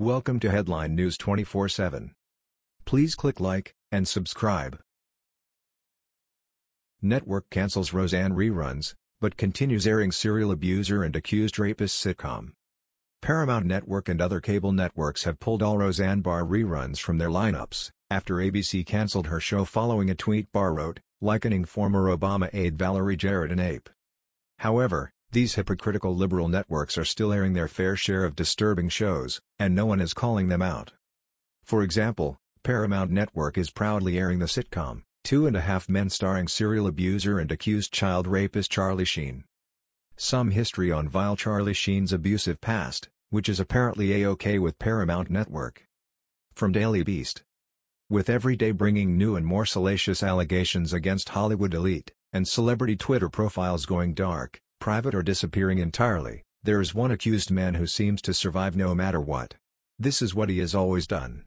Welcome to Headline News 24/7. Please click like and subscribe. Network cancels Roseanne reruns, but continues airing serial abuser and accused rapist sitcom. Paramount Network and other cable networks have pulled all Roseanne Barr reruns from their lineups, after ABC canceled her show following a tweet Barr wrote, likening former Obama aide Valerie Jarrett an ape. However, these hypocritical liberal networks are still airing their fair share of disturbing shows, and no one is calling them out. For example, Paramount Network is proudly airing the sitcom, Two and a Half Men starring serial abuser and accused child rapist Charlie Sheen. Some history on vile Charlie Sheen's abusive past, which is apparently a-okay with Paramount Network. From Daily Beast. With every day bringing new and more salacious allegations against Hollywood elite, and celebrity Twitter profiles going dark, private or disappearing entirely, there is one accused man who seems to survive no matter what. This is what he has always done.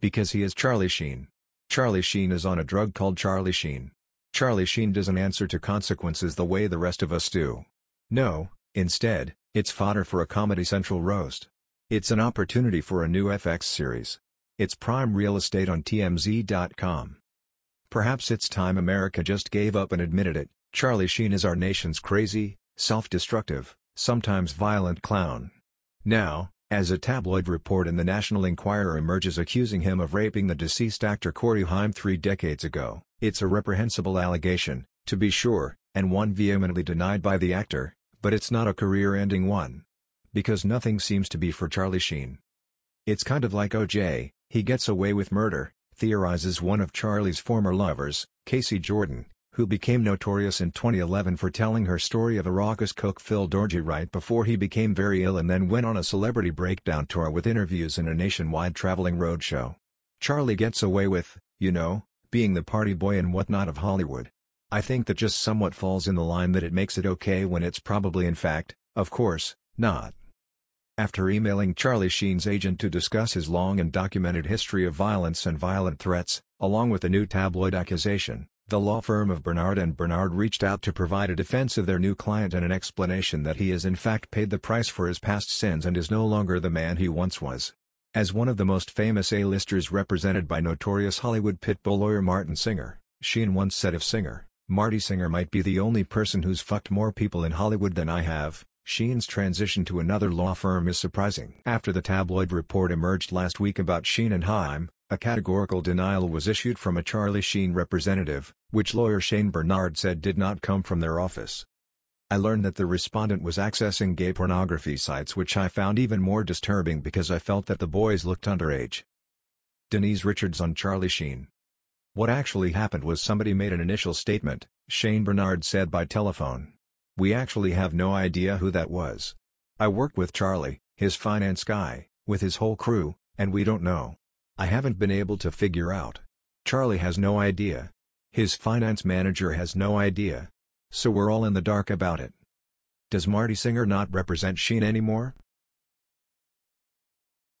Because he is Charlie Sheen. Charlie Sheen is on a drug called Charlie Sheen. Charlie Sheen doesn't answer to consequences the way the rest of us do. No, instead, it's fodder for a Comedy Central roast. It's an opportunity for a new FX series. It's prime real estate on TMZ.com. Perhaps it's time America just gave up and admitted it, Charlie Sheen is our nation's crazy, self-destructive, sometimes violent clown. Now, as a tabloid report in the National Enquirer emerges accusing him of raping the deceased actor Corey Haim three decades ago, it's a reprehensible allegation, to be sure, and one vehemently denied by the actor, but it's not a career-ending one. Because nothing seems to be for Charlie Sheen. It's kind of like O.J., he gets away with murder, theorizes one of Charlie's former lovers, Kacey Jordan, who became notorious in 2011 for telling her story of a raucous coke Phil Dorji right before he became very ill and then went on a celebrity breakdown tour with interviews in a nationwide traveling roadshow. Charlie gets away with, you know, being the party boy and whatnot of Hollywood. I think that just somewhat falls in the line that it makes it okay when it's probably in fact, of course, not. After emailing Charlie Sheen's agent to discuss his long and documented history of violence and violent threats, along with a new tabloid accusation, the law firm of Bernard and Bernard reached out to provide a defense of their new client and an explanation that he has in fact paid the price for his past sins and is no longer the man he once was. As one of the most famous A-listers represented by notorious Hollywood pitbull lawyer Martin Singer, Sheen once said of Singer, Marty Singer might be the only person who's fucked more people in Hollywood than I have. Sheen's transition to another law firm is surprising. After the tabloid report emerged last week about Sheen and Haim, a categorical denial was issued from a Charlie Sheen representative, which lawyer Shane Bernard said did not come from their office. I learned that the respondent was accessing gay pornography sites which I found even more disturbing because I felt that the boys looked underage. Denise Richards on Charlie Sheen. What actually happened was somebody made an initial statement, Shane Bernard said by telephone. We actually have no idea who that was. I work with Charlie, his finance guy, with his whole crew, and we don't know. I haven't been able to figure out. Charlie has no idea. His finance manager has no idea. So we're all in the dark about it. Does Marty Singer not represent Sheen anymore?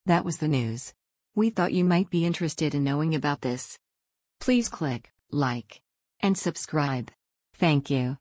That was the news. We thought you might be interested in knowing about this. Please click like and subscribe. Thank you.